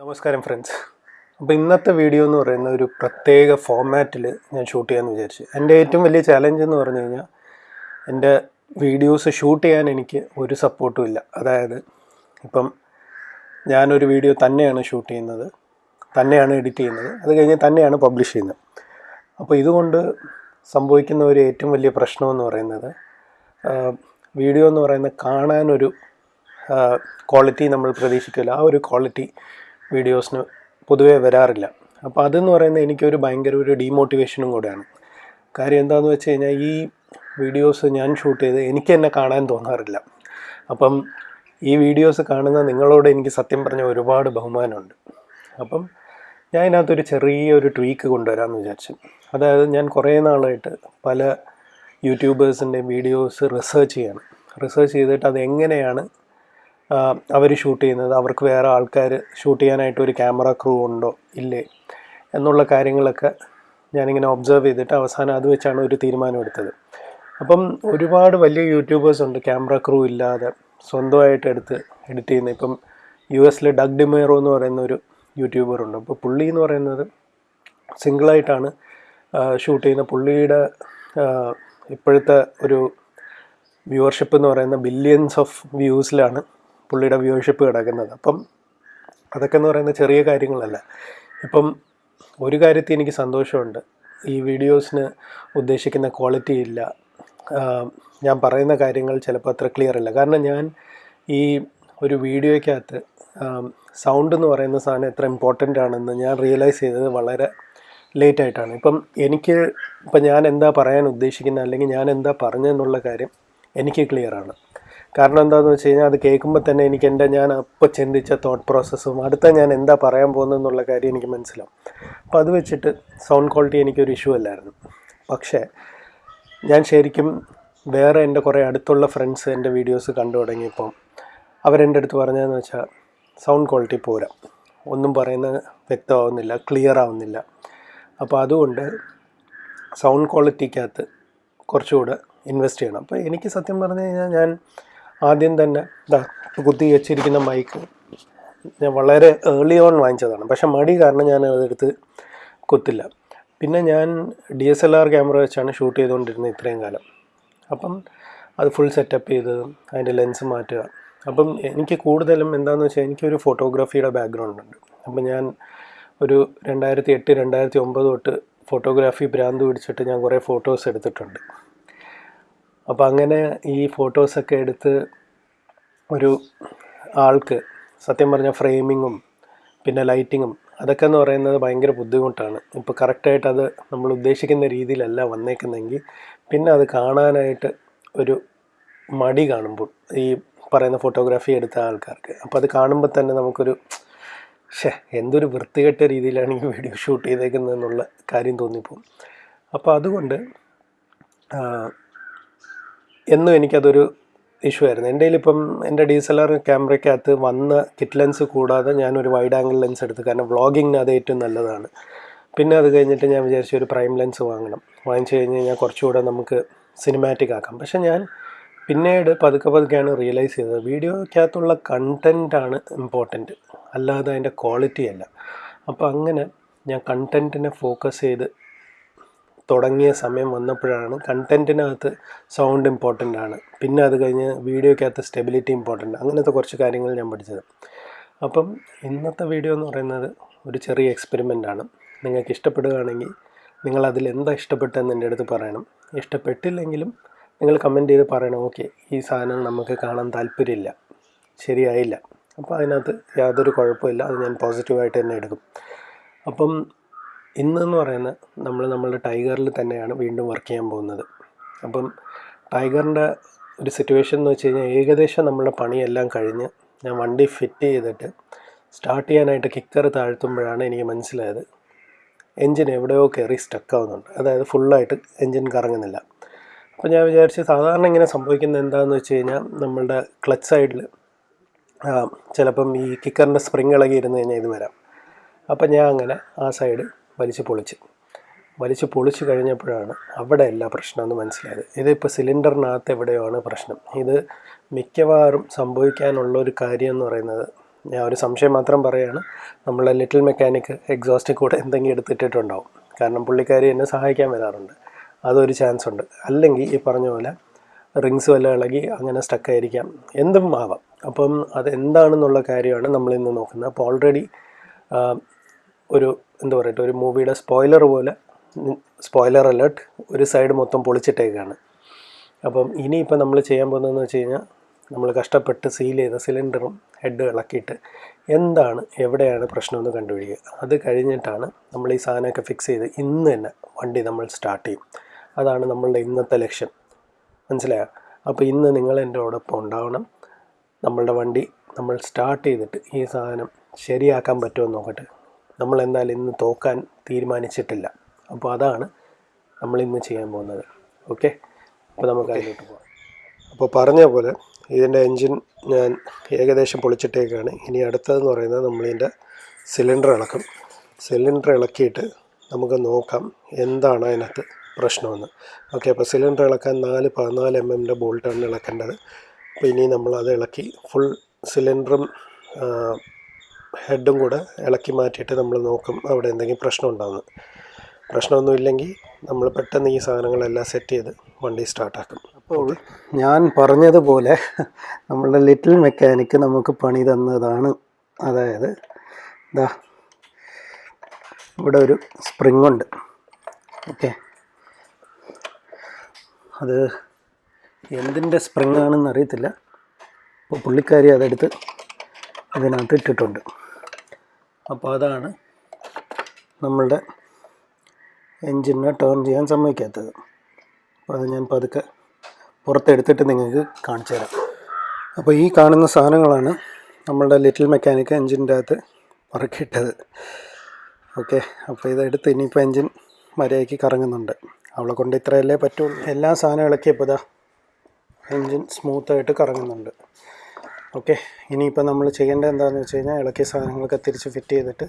നമസ്കാരം ഫ്രണ്ട്സ് അപ്പോൾ ഇന്നത്തെ വീഡിയോ എന്ന് പറയുന്ന ഒരു പ്രത്യേക ഫോമാറ്റിൽ ഞാൻ ഷൂട്ട് ചെയ്യാമെന്ന് വിചാരിച്ചു. എന്റെ ഏറ്റവും വലിയ ചലഞ്ച് എന്ന് പറഞ്ഞു കഴിഞ്ഞാൽ എന്റെ വീഡിയോസ് ഷൂട്ട് ചെയ്യാൻ എനിക്ക് ഒരു സപ്പോർട്ടും ഇല്ല. അതായത് ഇപ്പം ഞാനൊരു വീഡിയോ തന്നെയാണ് ഷൂട്ട് ചെയ്യുന്നത്. തന്നെയാണ് എഡിറ്റ് ചെയ്യുന്നത്. അത് കഴിഞ്ഞ് തന്നെയാണ് പബ്ലിഷ് ചെയ്യുന്നത്. അപ്പോൾ ഇതുകൊണ്ട് സംഭവിക്കുന്ന ഒരു ഏറ്റവും വലിയ പ്രശ്നമെന്ന് പറയുന്നത് വീഡിയോ എന്ന് പറയുന്നത് കാണാനൊരു ക്വാളിറ്റി നമ്മൾ പ്രതീക്ഷിക്കില്ല. ആ ഒരു ക്വാളിറ്റി വീഡിയോസിന് പൊതുവേ വരാറില്ല. അപ്പോൾ അതെന്ന് പറയുന്നത് എനിക്കൊരു ഭയങ്കര ഒരു ഡീമോട്ടിവേഷനും കൂടെയാണ്. കാര്യം എന്താണെന്ന് വെച്ച് കഴിഞ്ഞാൽ ഈ വീഡിയോസ് ഞാൻ ഷൂട്ട് ചെയ്ത് എനിക്ക് തന്നെ കാണാൻ തോന്നാറില്ല. അപ്പം ഈ വീഡിയോസ് കാണുന്ന നിങ്ങളോട് എനിക്ക് സത്യം പറഞ്ഞ ഒരുപാട് ബഹുമാനമുണ്ട്. അപ്പം ഞാൻ ഇതിനകത്തൊരു ചെറിയൊരു ട്വീക്ക് കൊണ്ടുവരാമെന്ന് വിചാരിച്ചു. അതായത് ഞാൻ കുറേ നാളായിട്ട് പല യൂട്യൂബേഴ്സിന്റെയും വീഡിയോസ് റിസർച്ച് ചെയ്യണം. റിസർച്ച് ചെയ്തിട്ട് അത് എങ്ങനെയാണ് അവർ ഷൂട്ട് ചെയ്യുന്നത്. അവർക്ക് വേറെ ആൾക്കാർ ഷൂട്ട് ചെയ്യാനായിട്ട് ഒരു ക്യാമറ ക്രൂ ഉണ്ടോ? ഇല്ലേ? എന്നുള്ള കാര്യങ്ങളൊക്കെ ഞാനിങ്ങനെ ഒബ്സർവ് ചെയ്തിട്ട് അവസാനം അത് വെച്ചാണ് ഒരു തീരുമാനമെടുത്തത് അപ്പം ഒരുപാട് വലിയ യൂട്യൂബേഴ്സ് ഉണ്ട് ക്യാമറ ക്രൂ ഇല്ലാതെ സ്വന്തമായിട്ട് എടുത്ത് എഡിറ്റ് ചെയ്യുന്ന ഇപ്പം യു എസിലെ ഡഗ് ഡിമേറോ എന്ന് പറയുന്ന ഒരു യൂട്യൂബർ ഉണ്ട്. അപ്പോൾ പുള്ളി എന്ന് പറയുന്നത് സിംഗിളായിട്ടാണ് ഷൂട്ട് ചെയ്യുന്ന പുള്ളിയുടെ ഇപ്പോഴത്തെ ഒരു വ്യൂവർഷിപ്പ് എന്ന് പറയുന്ന ബില്യൻസ് ഓഫ് വ്യൂസിലാണ് പുള്ളിയുടെ വ്യൂവർഷിപ്പ് കിടക്കുന്നത്. അപ്പം അതൊക്കെ എന്ന് പറയുന്ന ചെറിയ കാര്യങ്ങളല്ല. ഇപ്പം ഒരു കാര്യത്തിൽ എനിക്ക് സന്തോഷമുണ്ട്. ഈ വീഡിയോസിന് ഉദ്ദേശിക്കുന്ന ക്വാളിറ്റി ഇല്ല. ഞാൻ പറയുന്ന കാര്യങ്ങൾ ചിലപ്പോൾ അത്ര ക്ലിയർ അല്ല. കാരണം ഞാൻ ഈ ഒരു വീഡിയോയ്ക്കകത്ത് സൗണ്ട് എന്ന് പറയുന്ന സാധനം എത്ര ഇമ്പോർട്ടന്റ് ആണെന്ന് ഞാൻ റിയലൈസ് ചെയ്തത് വളരെ ലേറ്റ് ആയിട്ടാണ്. ഇപ്പം എനിക്ക് ഇപ്പം ഞാൻ എന്താ പറയാൻ ഉദ്ദേശിക്കുന്ന അല്ലെങ്കിൽ ഞാൻ എന്താ പറഞ്ഞതെന്നുള്ള കാര്യം എനിക്ക് ക്ലിയറാണ് കാരണം എന്താണെന്ന് വെച്ച് കഴിഞ്ഞാൽ അത് കേൾക്കുമ്പോൾ തന്നെ എനിക്ക് എന്റെ ഞാൻ അപ്പോൾ ചിന്തിച്ച തോട്ട് പ്രോസസ്സും അടുത്ത ഞാൻ എന്താ പറയാൻ പോകുന്നതെന്നുള്ള കാര്യം എനിക്ക് മനസ്സിലാവും. അപ്പോൾ അത് വെച്ചിട്ട് സൗണ്ട് ക്വാളിറ്റി എനിക്കൊരു ഇഷ്യൂ അല്ലായിരുന്നു. പക്ഷേ ഞാൻ ശരിക്കും വേറെ എന്റെ കുറേ അടുത്തുള്ള ഫ്രണ്ട്സ് എന്റെ വീഡിയോസ് കണ്ടു തുടങ്ങിയപ്പം അവരെന്റെ അടുത്ത് പറഞ്ഞതെന്ന് വെച്ചാൽ സൗണ്ട് ക്വാളിറ്റി പോരാ. ഒന്നും പറയുന്നത് വ്യക്തമാവുന്നില്ല ക്ലിയർ ആവുന്നില്ല. അപ്പോൾ അതുകൊണ്ട് സൗണ്ട് ക്വാളിറ്റിക്കകത്ത് കുറച്ചുകൂടെ ഇൻവെസ്റ്റ് ചെയ്യണം. അപ്പോൾ എനിക്ക് സത്യം പറഞ്ഞു കഴിഞ്ഞാൽ ഞാൻ ആദ്യം തന്നെ ഇതാ കുത്തി വെച്ചിരിക്കുന്ന മൈക്ക് ഞാൻ വളരെ ഏർലി ഓൺ വാങ്ങിച്ചതാണ്. പക്ഷെ മടി കാരണം ഞാൻ അതെടുത്ത് കുത്തില്ല. പിന്നെ ഞാൻ D S L R camera വെച്ചാണ് ഷൂട്ട് ചെയ്തുകൊണ്ടിരുന്നത് ഇത്രയും കാലം. അപ്പം അത് ഫുൾ സെറ്റപ്പ് ചെയ്ത് അതിന്റെ ലെൻസ് മാറ്റുക. അപ്പം എനിക്ക് കൂടുതലും എന്താണെന്ന് വെച്ചാൽ എനിക്കൊരു ഫോട്ടോഗ്രാഫിയുടെ ബാക്ക്ഗ്രൗണ്ട് ഉണ്ട്. അപ്പം ഞാൻ ഒരു രണ്ടായിരത്തി എട്ട് രണ്ടായിരത്തി ഒമ്പത് തൊട്ട് ഫോട്ടോഗ്രാഫി ഭ്രാന്ത് പിടിച്ചിട്ട് ഞാൻ കുറേ ഫോട്ടോസ് എടുത്തിട്ടുണ്ട്. അപ്പോൾ അങ്ങനെ ഈ ഫോട്ടോസൊക്കെ എടുത്ത് ഒരു ആൾക്ക് സത്യം പറഞ്ഞാൽ ഫ്രെയിമിങ്ങും പിന്നെ ലൈറ്റിങ്ങും അതൊക്കെ എന്ന് പറയുന്നത് ഭയങ്കര ബുദ്ധിമുട്ടാണ്. ഇപ്പോൾ കറക്റ്റായിട്ട് അത് നമ്മൾ ഉദ്ദേശിക്കുന്ന രീതിയിലല്ല വന്നേക്കുന്നെങ്കിൽ പിന്നെ അത് കാണാനായിട്ട് ഒരു മടി കാണുമ്പോൾ ഈ പറയുന്ന ഫോട്ടോഗ്രാഫി എടുത്ത ആൾക്കാർക്ക്. അപ്പോൾ അത് കാണുമ്പോൾ തന്നെ നമുക്കൊരു ഷേ എന്തൊരു വൃത്തികെട്ട രീതിയിലാണ് ഈ വീഡിയോ ഷൂട്ട് ചെയ്തേക്കുന്നതെന്നുള്ള കാര്യം തോന്നിപ്പോകും അപ്പോൾ അതുകൊണ്ട് എന്നും എനിക്കതൊരു ഇഷ്യൂ ആയിരുന്നു. എന്റെ ഇപ്പം എന്റെ ഡി എസ് എൽ ആർ ക്യാമറയ്ക്കകത്ത് വന്ന കിറ്റ് ലെൻസ് കൂടാതെ ഞാനൊരു വൈഡ് ആംഗിൾ ലെൻസ് എടുത്തു. കാരണം വ്ളോഗിങ്ങിന് അത് ഏറ്റവും നല്ലതാണ്. പിന്നെ അത് കഴിഞ്ഞിട്ട് ഞാൻ വിചാരിച്ചു ഒരു പ്രൈം ലെൻസ് വാങ്ങണം. വാങ്ങിച്ചു കഴിഞ്ഞ് കഴിഞ്ഞാൽ കുറച്ചുകൂടെ നമുക്ക് സിനിമാറ്റിക് ആക്കാം. പക്ഷെ ഞാൻ പിന്നീട് പതുക്കെ പതുക്കെയാണ് റിയലൈസ് ചെയ്തത്. വീഡിയോയ്ക്കകത്തുള്ള കണ്ടന്റാണ് ഇമ്പോർട്ടന്റ് അല്ലാതെ അതിന്റെ ക്വാളിറ്റി അല്ല. അപ്പോൾ അങ്ങനെ ഞാൻ കണ്ടന്റിനെ ഫോക്കസ് ചെയ്ത് തുടങ്ങിയ സമയം വന്നപ്പോഴാണ് കണ്ടന്റിനകത്ത് സൗണ്ട് ഇമ്പോർട്ടന്റ് ആണ്. പിന്നെ അത് കഴിഞ്ഞ് വീഡിയോയ്ക്കകത്ത് സ്റ്റെബിലിറ്റി ഇമ്പോർട്ടന്റ് അങ്ങനത്തെ കുറച്ച് കാര്യങ്ങൾ ഞാൻ പഠിച്ചത്. അപ്പം ഇന്നത്തെ വീഡിയോ എന്ന് പറയുന്നത് ഒരു ചെറിയ എക്സ്പെരിമെന്റ് ആണ്. നിങ്ങൾക്ക് ഇഷ്ടപ്പെടുകയാണെങ്കിൽ നിങ്ങൾ അതിൽ എന്താ ഇഷ്ടപ്പെട്ടതെന്ന് എന്റെ അടുത്ത് പറയണം. ഇഷ്ടപ്പെട്ടില്ലെങ്കിലും നിങ്ങൾ കമന്റ് ചെയ്ത് പറയണം. ഓക്കെ ഈ സാധനം നമുക്ക് കാണാൻ താല്പര്യമില്ല. ശരിയായില്ല. അപ്പോൾ അതിനകത്ത് യാതൊരു കുഴപ്പമില്ല. അത് ഞാൻ പോസിറ്റീവായിട്ട് തന്നെ എടുക്കും. അപ്പം ഇന്നെന്ന് പറയുന്നത് നമ്മൾ നമ്മളുടെ ടൈഗറിൽ തന്നെയാണ് വീണ്ടും വർക്ക് ചെയ്യാൻ പോകുന്നത്. അപ്പം ടൈഗറിന്റെ ഒരു സിറ്റുവേഷൻ എന്ന് വെച്ച് കഴിഞ്ഞാൽ ഏകദേശം നമ്മളുടെ പണിയെല്ലാം കഴിഞ്ഞ് ഞാൻ വണ്ടി ഫിറ്റ് ചെയ്തിട്ട് സ്റ്റാർട്ട് ചെയ്യാനായിട്ട് കിക്കർ താഴ്ത്തുമ്പോഴാണ് എനിക്ക് മനസ്സിലായത് എൻജിൻ എവിടെയോ കയറി സ്റ്റക്ക് ആവുന്നുണ്ട്. അതായത് ഫുള്ളായിട്ട് എൻജിൻ കറങ്ങുന്നില്ല. അപ്പോൾ ഞാൻ വിചാരിച്ച് സാധാരണ ഇങ്ങനെ സംഭവിക്കുന്നത് എന്താണെന്ന് വെച്ച് കഴിഞ്ഞാൽ നമ്മളുടെ ക്ലച്ച് സൈഡിൽ ചിലപ്പം ഈ കിക്കറിന്റെ സ്പ്രിങ് ഇളകി ഇരുന്ന് കഴിഞ്ഞാൽ ഇത് വരാം. അപ്പം ഞാൻ അങ്ങനെ ആ സൈഡ് വലിച്ച് പൊളിച്ച്. വലിച്ച് പൊളിച്ച് കഴിഞ്ഞപ്പോഴാണ് അവിടെ എല്ലാ പ്രശ്നമെന്ന് മനസ്സിലായത്. ഇതിപ്പോൾ സിലിണ്ടറിനകത്ത് എവിടെയാണ് പ്രശ്നം? ഇത് മിക്കവാറും സംഭവിക്കാനുള്ള ഒരു കാര്യം എന്ന് പറയുന്നത് ഞാൻ ഒരു സംശയം മാത്രം പറയുകയാണ് നമ്മളെ ലിറ്റിൽ മെക്കാനിക് എക്സോസ്റ്റിൽ കൂടെ എന്തെങ്കിലും എടുത്തിട്ടിട്ടുണ്ടാവും. കാരണം പുള്ളിക്കാരി എന്നെ സഹായിക്കാൻ വരാറുണ്ട്. അതൊരു ചാൻസ് ഉണ്ട്. അല്ലെങ്കിൽ ഈ പറഞ്ഞ പോലെ റിങ്സ് വല്ല ഇളകി അങ്ങനെ സ്റ്റക്കായിരിക്കാം എന്തും ആവാം. അപ്പം അത് എന്താണെന്നുള്ള കാര്യമാണ് നമ്മളിന്ന് നോക്കുന്നത്. അപ്പോൾ ഓൾറെഡി ഒരു എന്താ പറയട്ടെ ഒരു മൂവിയുടെ സ്പോയിലർ പോലെ സ്പോയിലർ അലേർട്ട് ഒരു സൈഡ് മൊത്തം പൊളിച്ചിട്ടേക്കാണ്. അപ്പം ഇനിയിപ്പോൾ നമ്മൾ ചെയ്യാൻ പോകുന്നതെന്ന് വെച്ച് കഴിഞ്ഞാൽ നമ്മൾ കഷ്ടപ്പെട്ട് സീൽ ചെയ്ത സിലിണ്ടറും ഹെഡ് ഇളക്കിയിട്ട് എന്താണ് എവിടെയാണ് പ്രശ്നമെന്ന് കണ്ടുപിടിക്കുക. അത് കഴിഞ്ഞിട്ടാണ് നമ്മൾ ഈ സാധനമൊക്കെ ഫിക്സ് ചെയ്ത് ഇന്ന് തന്നെ വണ്ടി നമ്മൾ സ്റ്റാർട്ട് ചെയ്യും. അതാണ് നമ്മളുടെ ഇന്നത്തെ ലക്ഷ്യം. മനസ്സിലായോ? അപ്പോൾ ഇന്ന് നിങ്ങൾ എന്റെ ഒപ്പം ഉണ്ടാവണം. നമ്മളുടെ വണ്ടി നമ്മൾ സ്റ്റാർട്ട് ചെയ്തിട്ട് ഈ സാധനം ശരിയാക്കാൻ പറ്റുമോ നോക്കട്ടെ. നമ്മൾ എന്തായാലും ഇന്ന് തോക്കാൻ തീരുമാനിച്ചിട്ടില്ല. അപ്പോൾ അതാണ് നമ്മൾ ഇന്ന് ചെയ്യാൻ പോകുന്നത്. ഓക്കെ? അപ്പോൾ നമുക്ക് അതിലോട്ട് പോകാം. അപ്പോൾ പറഞ്ഞ പോലെ ഇതിന്റെ എൻജിൻ ഞാൻ ഏകദേശം പൊളിച്ചിട്ടേക്കാണ്. ഇനി അടുത്തതെന്ന് പറയുന്നത് നമ്മളിതിന്റെ സിലിണ്ടർ ഇളക്കും. സിലിണ്ടർ ഇളക്കിയിട്ട് നമുക്ക് നോക്കാം എന്താണ് അതിനകത്ത് പ്രശ്നമെന്ന്. ഓക്കെ അപ്പോൾ സിലിണ്ടർ ഇളക്കാൻ നാല് പതിനാല് എം എമ്മിന്റെ ബോൾട്ടാണ് ഇളക്കേണ്ടത്. അപ്പോൾ ഇനി നമ്മൾ അത് ഇളക്കി ഫുൾ സിലിണ്ടറും ഹെഡും കൂടെ ഇളക്കി മാറ്റിയിട്ട് നമ്മൾ നോക്കും അവിടെ എന്തെങ്കിലും പ്രശ്നം ഉണ്ടാകുന്നു പ്രശ്നമൊന്നും ഇല്ലെങ്കിൽ നമ്മൾ പെട്ടെന്ന് ഈ സാധനങ്ങളെല്ലാം സെറ്റ് ചെയ്ത് വണ്ടി സ്റ്റാർട്ടാക്കും അപ്പോൾ ഞാൻ പറഞ്ഞതുപോലെ നമ്മളുടെ ലിറ്റിൽ മെക്കാനിക്ക് നമുക്ക് പണി തന്നതാണ്. അതായത് ഇതാ ഇവിടെ ഒരു സ്പ്രിങ് ഉണ്ട്. ഓക്കെ അത് എന്തിന്റെ സ്പ്രിങ് ആണെന്ന് അറിയത്തില്ല. അപ്പോൾ പുള്ളിക്കാരി അതെടുത്ത് ഇതിനകത്ത് ഇട്ടിട്ടുണ്ട്. അപ്പോൾ അതാണ് നമ്മളുടെ എൻജിനെ ടേൺ ചെയ്യാൻ സമ്മതിക്കാത്തത്. അപ്പോൾ അത് ഞാൻ പതുക്കെ പുറത്തെടുത്തിട്ട് നിങ്ങൾക്ക് കാണിച്ചു തരാം. അപ്പോൾ ഈ കാണുന്ന സാധനങ്ങളാണ് നമ്മളുടെ ലിറ്റിൽ മെക്കാനിക്ക് എൻജിന്റെ അകത്ത് പറക്കിയിട്ടത്. ഓക്കെ അപ്പോൾ ഇതെടുത്ത് ഇനിയിപ്പോൾ എൻജിൻ മര്യാദയ്ക്ക് കറങ്ങുന്നുണ്ട്. അവളെ കൊണ്ട് ഇത്രയല്ലേ പറ്റുള്ളൂ. എല്ലാ സാധനം ഇളക്കിയപ്പോൾ ഇതാ എൻജിൻ സ്മൂത്തായിട്ട് കറങ്ങുന്നുണ്ട്. ഓക്കെ ഇനിയിപ്പോൾ നമ്മൾ ചെയ്യേണ്ടത് എന്താണെന്ന് വെച്ച് കഴിഞ്ഞാൽ ഇളക്കിയ സാധനങ്ങളൊക്കെ തിരിച്ച് ഫിറ്റ് ചെയ്തിട്ട്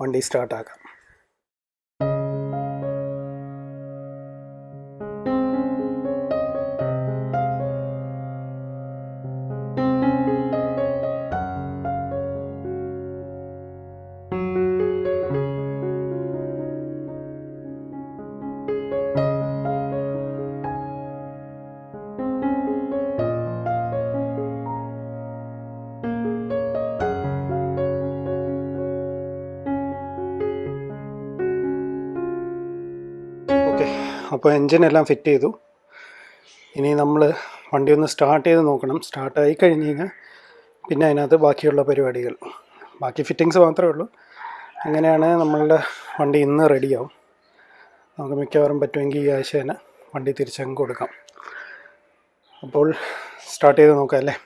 വണ്ടി സ്റ്റാർട്ടാക്കാം. അപ്പോൾ എൻജിനെല്ലാം ഫിറ്റ് ചെയ്തു. ഇനി നമ്മൾ വണ്ടി ഒന്ന് സ്റ്റാർട്ട് ചെയ്ത് നോക്കണം. സ്റ്റാർട്ടായി കഴിഞ്ഞ് കഴിഞ്ഞാൽ പിന്നെ അതിനകത്ത് ബാക്കിയുള്ള പരിപാടികൾ. ബാക്കി ഫിറ്റിങ്സ് മാത്രമേ ഉള്ളൂ. അങ്ങനെയാണ് നമ്മളുടെ വണ്ടി ഇന്ന് റെഡിയാവും. നമുക്ക് മിക്കവാറും പറ്റുമെങ്കിൽ ഈ ആഴ്ച തന്നെ വണ്ടി തിരിച്ചങ്ങ് കൊടുക്കാം. അപ്പോൾ സ്റ്റാർട്ട് ചെയ്ത് നോക്കാം അല്ലേ?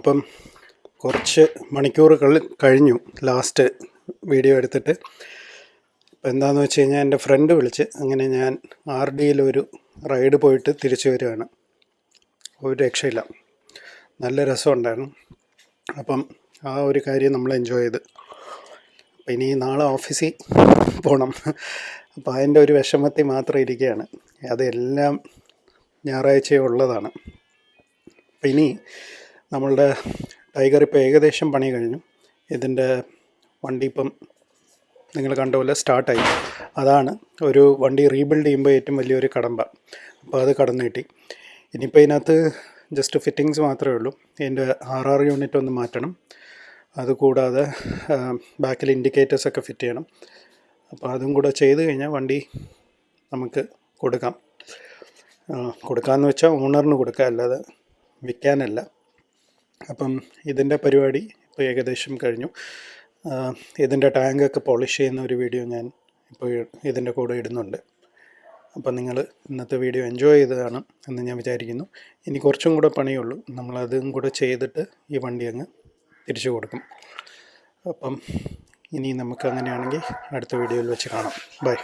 അപ്പം കുറച്ച് മണിക്കൂറുകൾ കഴിഞ്ഞു ലാസ്റ്റ് വീഡിയോ എടുത്തിട്ട്. ഇപ്പം എന്താണെന്ന് വെച്ച് കഴിഞ്ഞാൽ എന്റെ ഫ്രണ്ട് വിളിച്ച് അങ്ങനെ ഞാൻ ആർ ഡിയിലൊരു റൈഡ് പോയിട്ട് തിരിച്ചു വരികയാണ്. ഒരു രക്ഷയില്ല. നല്ല രസമുണ്ടായിരുന്നു. അപ്പം ആ ഒരു കാര്യം നമ്മൾ എൻജോയ് ചെയ്ത്. അപ്പം ഇനി നാളെ ഓഫീസിൽ പോകണം അപ്പോൾ അതിന്റെ ഒരു വിഷമത്തിൽ മാത്രം ഇരിക്കുകയാണ്. അതെല്ലാം ഞായറാഴ്ച ഉള്ളതാണ്. അപ്പം ഇനി നമ്മളുടെ ടൈഗർ ഇപ്പോൾ ഏകദേശം പണി കഴിഞ്ഞു. ഇതിന്റെ വണ്ടി ഇപ്പം നിങ്ങൾ കണ്ട പോലെ സ്റ്റാർട്ടായി. അതാണ് ഒരു വണ്ടി റീബിൽഡ് ചെയ്യുമ്പോൾ ഏറ്റവും വലിയൊരു കടമ്പ. അപ്പോൾ അത് കടന്നു കിട്ടി. ഇനിയിപ്പോൾ ഇതിനകത്ത് ജസ്റ്റ് ഫിറ്റിങ്സ് മാത്രമേ ഉള്ളൂ. ഇതിന്റെ ആർ ആർ യൂണിറ്റ് ഒന്ന് മാറ്റണം. അതുകൂടാതെ ബാക്കിൽ ഇൻഡിക്കേറ്റേഴ്സ് ഒക്കെ ഫിറ്റ് ചെയ്യണം. അപ്പോൾ അതും കൂടെ ചെയ്ത് കഴിഞ്ഞാൽ വണ്ടി നമുക്ക് കൊടുക്കാം. കൊടുക്കാമെന്ന് വെച്ചാൽ ഓണറിന് കൊടുക്കുക അല്ലാതെ വിൽക്കാനല്ല. അപ്പം ഇതിന്റെ പരിപാടി ഇപ്പോൾ ഏകദേശം കഴിഞ്ഞു. ഇതിന്റെ ടാങ്കൊക്കെ പോളിഷ് ചെയ്യുന്ന ഒരു വീഡിയോ ഞാൻ ഇപ്പോൾ ഇതിന്റെ കൂടെ ഇടുന്നുണ്ട്. അപ്പം നിങ്ങൾ ഇന്നത്തെ വീഡിയോ എൻജോയ് ചെയ്തതാണ് എന്ന് ഞാൻ വിചാരിക്കുന്നു. ഇനി കുറച്ചും കൂടെ പണിയുള്ളൂ. നമ്മളതും കൂടെ ചെയ്തിട്ട് ഈ വണ്ടി അങ്ങ് തിരിച്ചു കൊടുക്കും. അപ്പം ഇനി നമുക്ക് അങ്ങനെയാണെങ്കിൽ അടുത്ത വീഡിയോയിൽ വെച്ച് കാണാം. ബൈ.